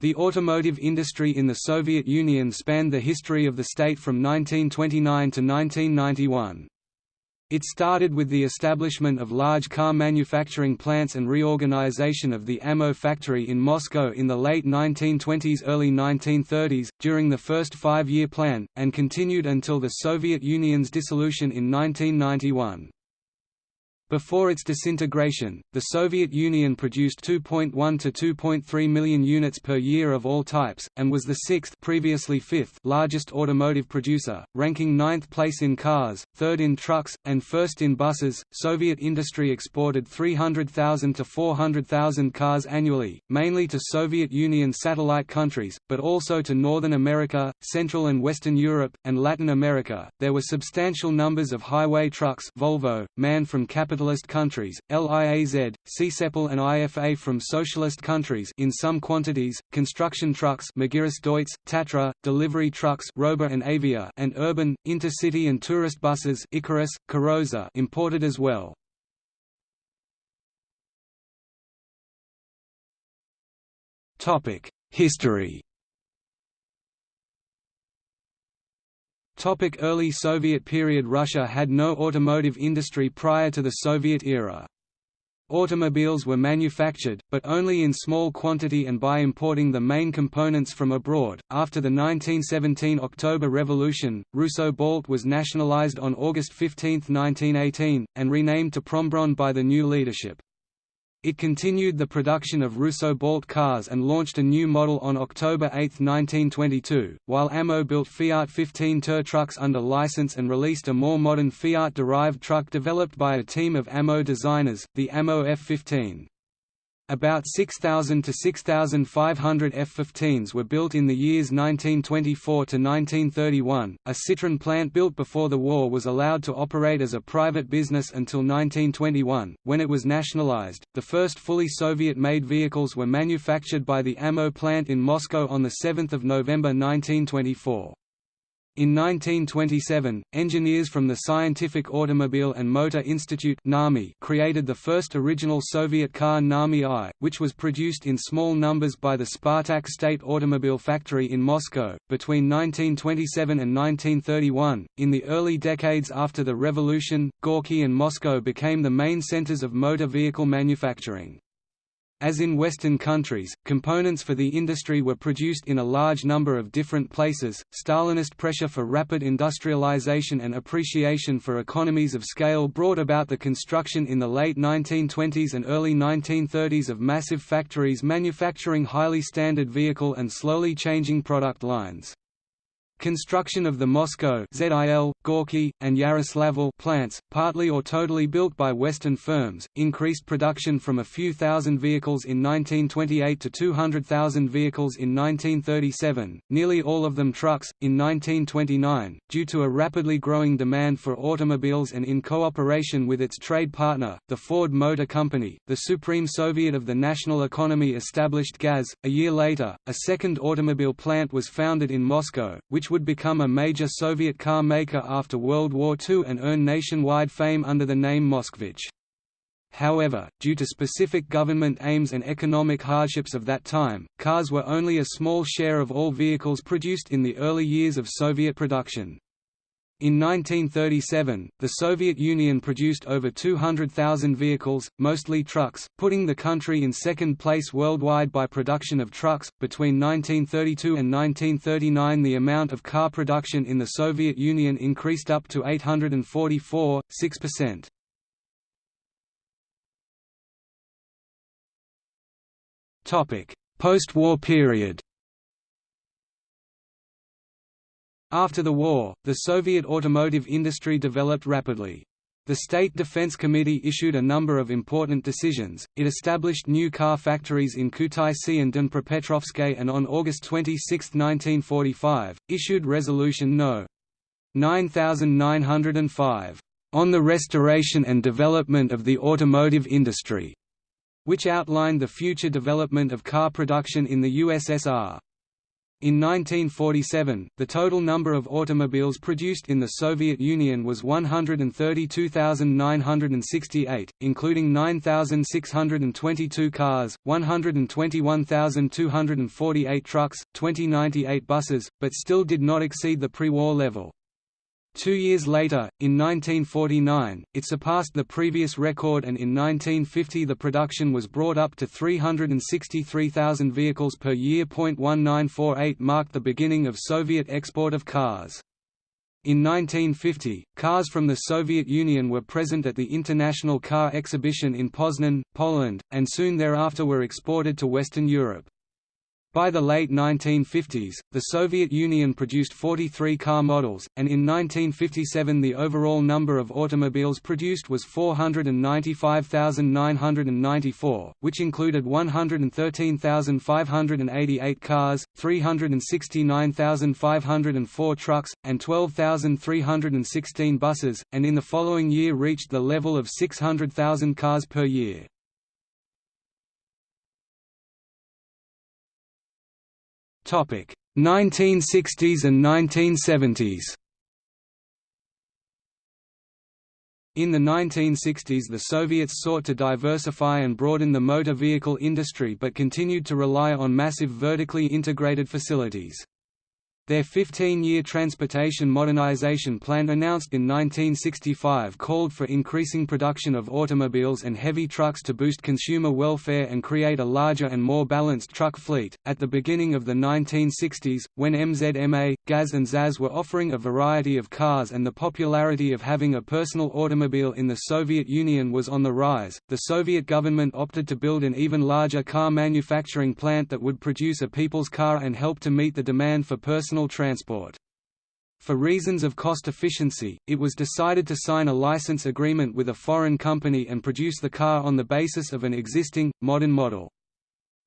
The automotive industry in the Soviet Union spanned the history of the state from 1929 to 1991. It started with the establishment of large car manufacturing plants and reorganization of the AMO factory in Moscow in the late 1920s early 1930s, during the first five-year plan, and continued until the Soviet Union's dissolution in 1991. Before its disintegration, the Soviet Union produced 2.1 to 2.3 million units per year of all types, and was the sixth previously fifth largest automotive producer, ranking ninth place in cars, third in trucks, and first in buses. Soviet industry exported 300,000 to 400,000 cars annually, mainly to Soviet Union satellite countries, but also to Northern America, Central and Western Europe, and Latin America. There were substantial numbers of highway trucks Volvo, MAN from capital capitalist countries, LIAZ, Csepel and IFA from socialist countries in some quantities, construction trucks Deutz, Tatra, delivery trucks Robur and Avia and urban, intercity and tourist buses Ikarus, Karosa imported as well. History Topic early Soviet period Russia had no automotive industry prior to the Soviet era. Automobiles were manufactured, but only in small quantity and by importing the main components from abroad. After the 1917 October Revolution, Russo Balt was nationalized on August 15, 1918, and renamed to Prombron by the new leadership. It continued the production of Russo-Balt cars and launched a new model on October 8, 1922, while AMO built Fiat 15 Ter trucks under license and released a more modern Fiat-derived truck developed by a team of AMO designers, the AMO F-15. About 6,000 to 6,500 F-15s were built in the years 1924 to 1931. A Citroën plant built before the war was allowed to operate as a private business until 1921, when it was nationalized. The first fully Soviet-made vehicles were manufactured by the AMO plant in Moscow on the 7th of November 1924. In 1927, engineers from the Scientific Automobile and Motor Institute created the first original Soviet car NAMI I, which was produced in small numbers by the Spartak State Automobile Factory in Moscow. Between 1927 and 1931, in the early decades after the revolution, Gorky and Moscow became the main centers of motor vehicle manufacturing. As in Western countries, components for the industry were produced in a large number of different places. Stalinist pressure for rapid industrialization and appreciation for economies of scale brought about the construction in the late 1920s and early 1930s of massive factories manufacturing highly standard vehicle and slowly changing product lines. Construction of the Moscow ZIL, Gorky, and Yaroslavl plants, partly or totally built by Western firms, increased production from a few thousand vehicles in 1928 to 200,000 vehicles in 1937, nearly all of them trucks, in 1929, due to a rapidly growing demand for automobiles and in cooperation with its trade partner, the Ford Motor Company, the Supreme Soviet of the national economy established GAZ. A year later, a second automobile plant was founded in Moscow, which would become a major Soviet car maker after World War II and earn nationwide fame under the name Moskvich. However, due to specific government aims and economic hardships of that time, cars were only a small share of all vehicles produced in the early years of Soviet production. In 1937, the Soviet Union produced over 200,000 vehicles, mostly trucks, putting the country in second place worldwide by production of trucks. Between 1932 and 1939, the amount of car production in the Soviet Union increased up to 844, 6%. Topic: Post-war period. After the war, the Soviet automotive industry developed rapidly. The State Defense Committee issued a number of important decisions. It established new car factories in Kutaisi and Dnipropetrovsk and on August 26, 1945, issued Resolution No. 9905 on the restoration and development of the automotive industry, which outlined the future development of car production in the USSR. In 1947, the total number of automobiles produced in the Soviet Union was 132,968, including 9,622 cars, 121,248 trucks, 2098 buses, but still did not exceed the pre-war level. Two years later, in 1949, it surpassed the previous record and in 1950 the production was brought up to 363,000 vehicles per year. 1948 marked the beginning of Soviet export of cars. In 1950, cars from the Soviet Union were present at the International Car Exhibition in Poznan, Poland, and soon thereafter were exported to Western Europe. By the late 1950s, the Soviet Union produced 43 car models, and in 1957 the overall number of automobiles produced was 495,994, which included 113,588 cars, 369,504 trucks, and 12,316 buses, and in the following year reached the level of 600,000 cars per year. 1960s and 1970s In the 1960s the Soviets sought to diversify and broaden the motor vehicle industry but continued to rely on massive vertically integrated facilities. Their 15-year transportation modernization plan announced in 1965 called for increasing production of automobiles and heavy trucks to boost consumer welfare and create a larger and more balanced truck fleet. At the beginning of the 1960s, when MZMA, GAZ and ZAZ were offering a variety of cars and the popularity of having a personal automobile in the Soviet Union was on the rise, the Soviet government opted to build an even larger car manufacturing plant that would produce a people's car and help to meet the demand for personal personal transport. For reasons of cost efficiency, it was decided to sign a license agreement with a foreign company and produce the car on the basis of an existing, modern model.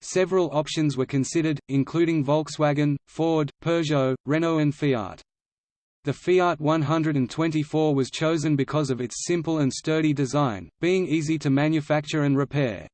Several options were considered, including Volkswagen, Ford, Peugeot, Renault and Fiat. The Fiat 124 was chosen because of its simple and sturdy design, being easy to manufacture and repair.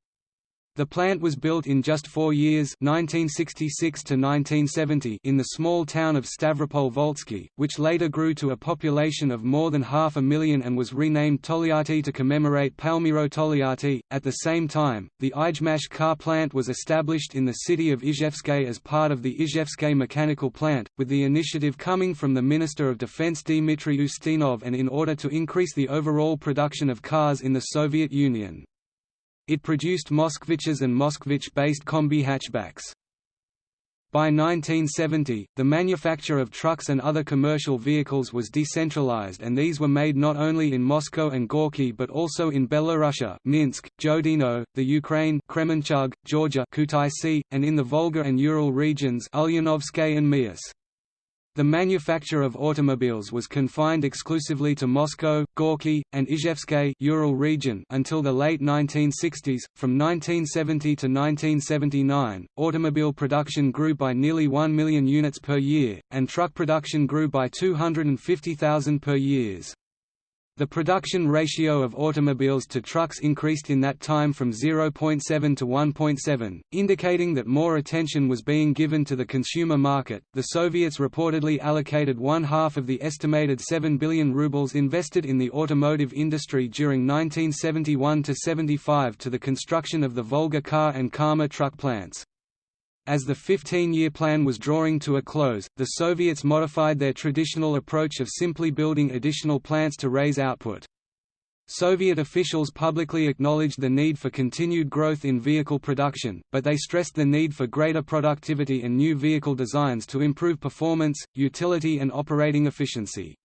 The plant was built in just four years 1966 to 1970 in the small town of Stavropol Volzhsky, which later grew to a population of more than half a million and was renamed Tolyatti to commemorate Palmiro Togliatti. At the same time, the Izhmash car plant was established in the city of Izhevsk as part of the Izhevsk mechanical plant, with the initiative coming from the Minister of Defense Dmitry Ustinov and in order to increase the overall production of cars in the Soviet Union. It produced Moskviches and Moskvich-based combi hatchbacks. By 1970, the manufacture of trucks and other commercial vehicles was decentralized and these were made not only in Moscow and Gorky but also in Belorussia Minsk, Zhodino, the Ukraine Kremenchug, Georgia Kutaisi, and in the Volga and Ural regions Ulyanovsk and Miass. The manufacture of automobiles was confined exclusively to Moscow, Gorky, and Izhevsk Ural region until the late 1960s. From 1970 to 1979, automobile production grew by nearly 1 million units per year, and truck production grew by 250,000 per years. The production ratio of automobiles to trucks increased in that time from 0.7 to 1.7, indicating that more attention was being given to the consumer market. The Soviets reportedly allocated one half of the estimated 7 billion rubles invested in the automotive industry during 1971 to 75 to the construction of the Volga car and Kama truck plants. As the 15-year plan was drawing to a close, the Soviets modified their traditional approach of simply building additional plants to raise output. Soviet officials publicly acknowledged the need for continued growth in vehicle production, but they stressed the need for greater productivity and new vehicle designs to improve performance, utility and operating efficiency.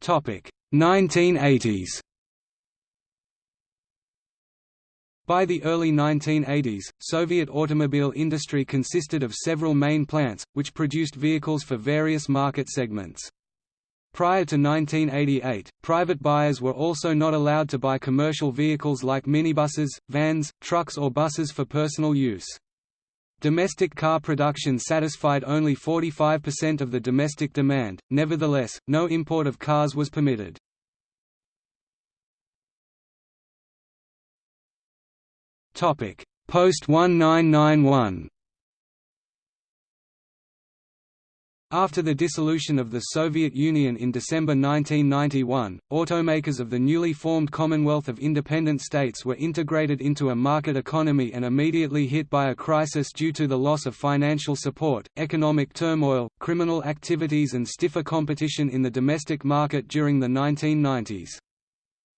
Topic: 1980s. By the early 1980s, Soviet automobile industry consisted of several main plants, which produced vehicles for various market segments. Prior to 1988, private buyers were also not allowed to buy commercial vehicles like minibuses, vans, trucks or buses for personal use. Domestic car production satisfied only 45% of the domestic demand, nevertheless, no import of cars was permitted. Topic Post 1991 After the dissolution of the Soviet Union in December 1991, automakers of the newly formed Commonwealth of Independent States were integrated into a market economy and immediately hit by a crisis due to the loss of financial support, economic turmoil, criminal activities and stiffer competition in the domestic market during the 1990s.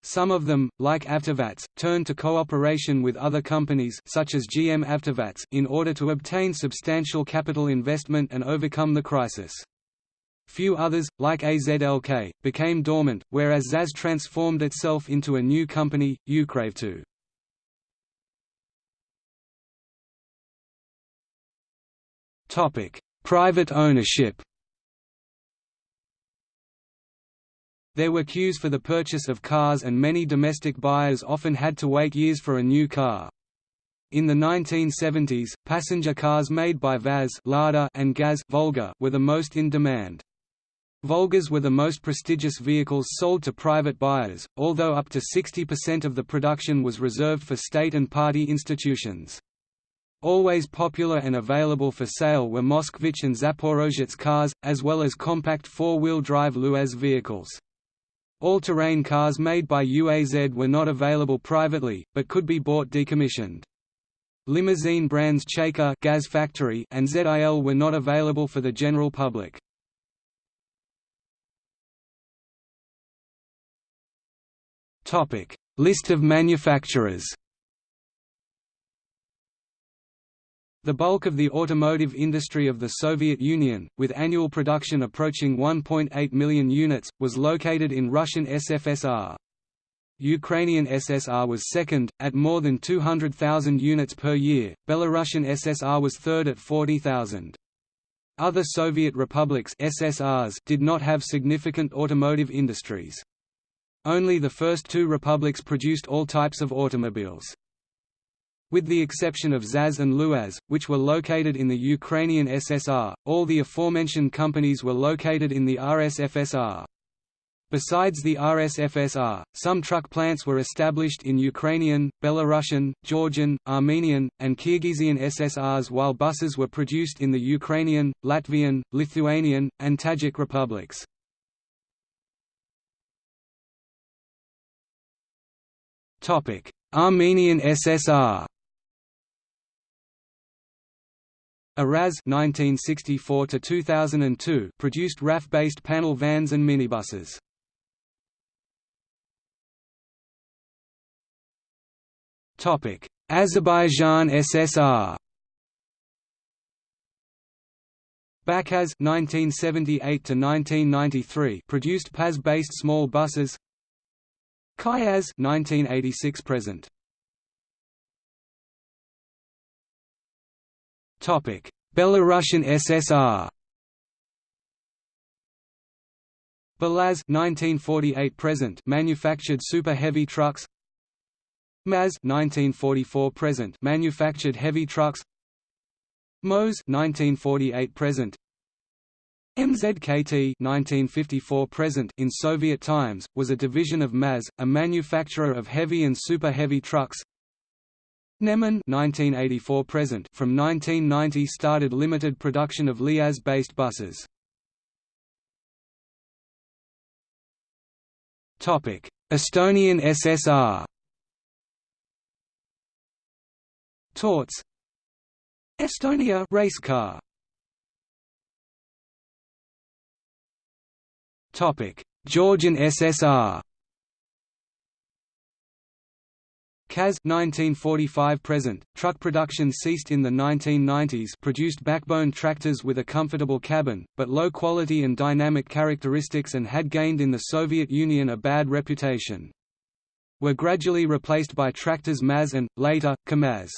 Some of them, like AvtoVAZ, turned to cooperation with other companies such as GM AvtoVAZ in order to obtain substantial capital investment and overcome the crisis. Few others, like AZLK, became dormant, whereas ZAZ transformed itself into a new company, Ukravto. Private ownership There were queues for the purchase of cars and many domestic buyers often had to wait years for a new car. In the 1970s, passenger cars made by VAZ Lada and GAZ Volga were the most in demand. Volgas were the most prestigious vehicles sold to private buyers, although up to 60% of the production was reserved for state and party institutions. Always popular and available for sale were Moskvich and Zaporozhets cars, as well as compact four-wheel drive Luaz vehicles. All-terrain cars made by UAZ were not available privately, but could be bought decommissioned. Limousine brands Chaika Gaz Factory and ZIL were not available for the general public. List of manufacturers The bulk of the automotive industry of the Soviet Union, with annual production approaching 1.8 million units, was located in Russian SFSR. Ukrainian SSR was second, at more than 200,000 units per year, Belarusian SSR was third at 40,000. Other Soviet republics SSRs did not have significant automotive industries. Only the first two republics produced all types of automobiles. With the exception of ZAZ and Luaz, which were located in the Ukrainian SSR, all the aforementioned companies were located in the RSFSR. Besides the RSFSR, some truck plants were established in Ukrainian, Belarusian, Georgian, Armenian, and Kyrgyzian SSRs while buses were produced in the Ukrainian, Latvian, Lithuanian, and Tajik republics. Armenian SSR Araz (1964–2002) produced RAF-based panel vans and minibuses. Topic: Azerbaijan SSR. Bakaz (1978–1993) produced PAZ-based small buses. Kayaz (1986 Belarusian SSR. Belaz 1948 present manufactured super heavy trucks. Maz 1944 present manufactured heavy trucks. Moz 1948 present MZKT 1954 present in Soviet times was a division of MAZ, a manufacturer of heavy and super heavy trucks. Neman 1984 present from 1990 started limited production of Liaz-based buses. Topic: Estonian SSR. Torts Estonia race car. Topic: Georgian SSR. KAZ 1945 present, truck production ceased in the 1990s produced backbone tractors with a comfortable cabin, but low quality and dynamic characteristics and had gained in the Soviet Union a bad reputation. Were gradually replaced by tractors MAZ and, later, KAMAZ.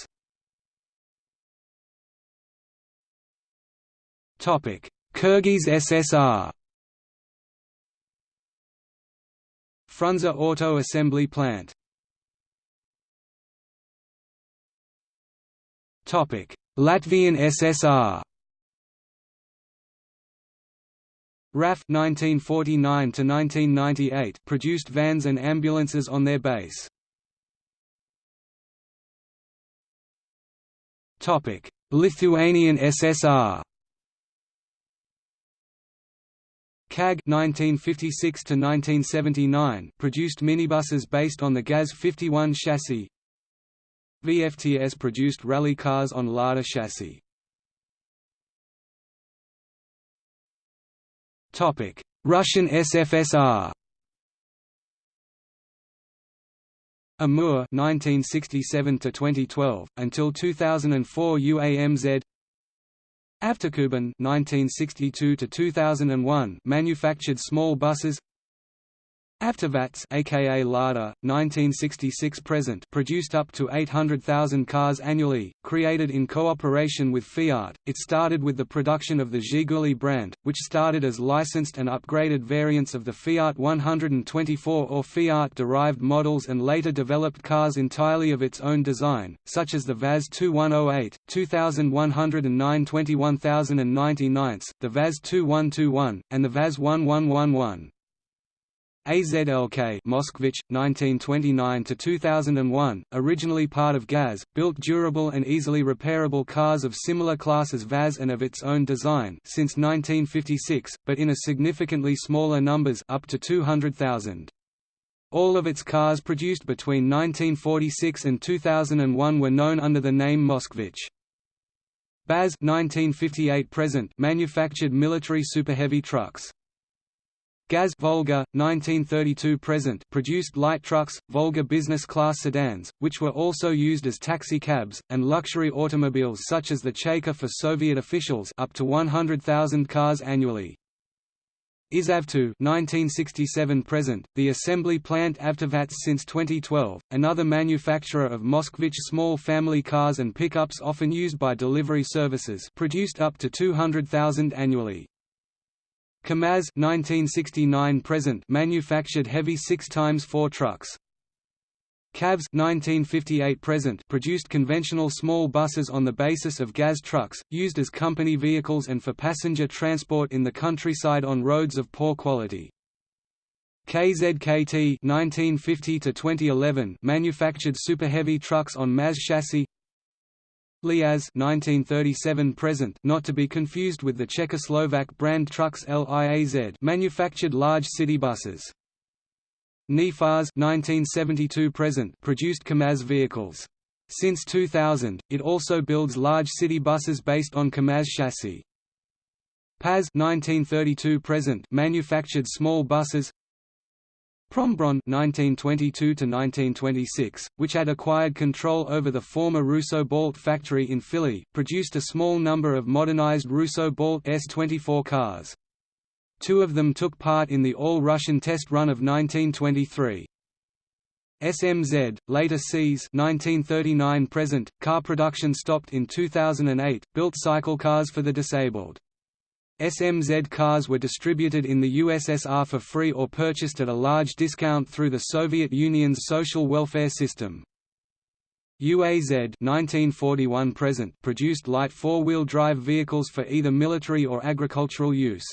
Kyrgyz SSR Frunze Auto Assembly Plant Latvian SSR RAF 1949 to 1998 produced vans and ambulances on their base. Topic: Lithuanian SSR KAG 1956 to 1979 produced minibuses based on the GAZ 51 chassis. VFTS produced rally cars on Lada chassis. Topic: Russian SFSR. Amur 1967 to 2012 until 2004 UAMZ Avtokuban 1962 to 2001 manufactured small buses AvtoVAZ aka Lada 1966 present produced up to 800,000 cars annually created in cooperation with Fiat. It started with the production of the Zhiguli brand which started as licensed and upgraded variants of the Fiat 124 or Fiat derived models and later developed cars entirely of its own design such as the VAZ 2108 2109 21099 the VAZ 2121 and the VAZ 1111 AZLK Moskvich, 1929–2001, originally part of GAZ, built durable and easily repairable cars of similar class as VAZ and of its own design since 1956, but in a significantly smaller numbers up to 200,000. All of its cars produced between 1946 and 2001 were known under the name Moskvich. BAZ 1958 present manufactured military superheavy trucks. Gaz Volga, 1932 present produced light trucks, Volga business class sedans, which were also used as taxi cabs, and luxury automobiles such as the Chaika for Soviet officials up to 100,000 cars annually. IzAvto 1967 present, the assembly plant AvtoVAZ since 2012, another manufacturer of Moskvich small family cars and pickups often used by delivery services produced up to 200,000 annually. KAMAZ 1969 present manufactured heavy 6 times 4 trucks. KAVS 1958 present produced conventional small buses on the basis of GAZ trucks, used as company vehicles and for passenger transport in the countryside on roads of poor quality. KZKT 1950 to 2011 manufactured super heavy trucks on MAZ chassis. Liaz 1937 present not to be confused with the Czechoslovak brand trucks Liaz manufactured large city buses. Nefaz 1972 present produced KAMAZ vehicles. Since 2000, it also builds large city buses based on KAMAZ chassis. Paz 1932 present manufactured small buses Prombron 1922–1926, which had acquired control over the former Russo Balt factory in Fili, produced a small number of modernized Russo Balt S-24 cars. Two of them took part in the All-Russian test run of 1923. SMZ, later C's 1939 present, car production stopped in 2008, built cycle cars for the disabled. SMZ cars were distributed in the USSR for free or purchased at a large discount through the Soviet Union's social welfare system. UAZ 1941 present produced light four-wheel drive vehicles for either military or agricultural use.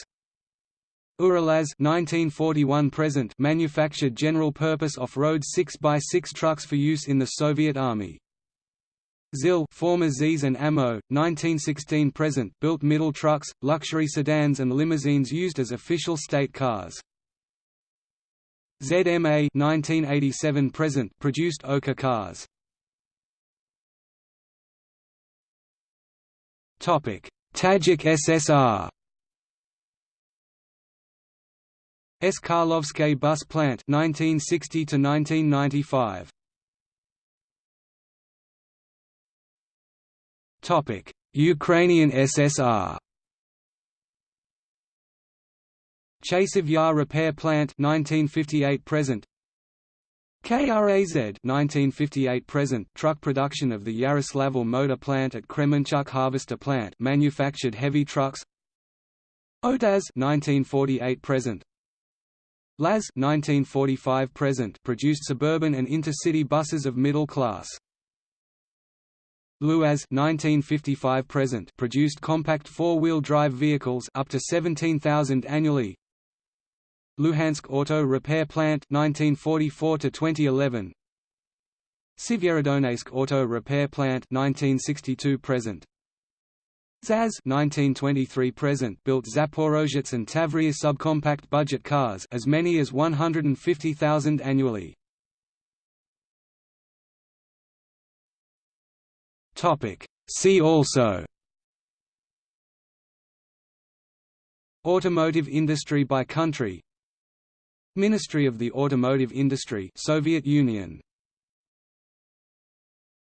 Uralaz 1941 present manufactured general-purpose off-road 6x6 trucks for use in the Soviet Army. ZIL former ZiS and AMO, 1916–present built middle trucks, luxury sedans and limousines used as official state cars. ZMA 1987–present produced Oka cars. Topic: Tajik SSR. S. Karlovsky Bus Plant 1960 to 1995. Topic: Ukrainian SSR. Chasiv Yar Repair Plant 1958 present. KRAZ 1958 present truck production of the Yaroslavl motor plant at Kremenchuk harvester plant manufactured heavy trucks. Otaz 1948 present. LAZ 1945 present produced suburban and intercity buses of middle class. Luaz 1955 present produced compact four-wheel drive vehicles up to 17,000 annually. Luhansk Auto Repair Plant 1944 to 2011. Sivyerodonetsk Auto Repair Plant 1962 present ZAZ 1923 present built Zaporozhets and Tavria subcompact budget cars as many as 150,000 annually. Topic. See also. Automotive industry by country. Ministry of the Automotive Industry Soviet Union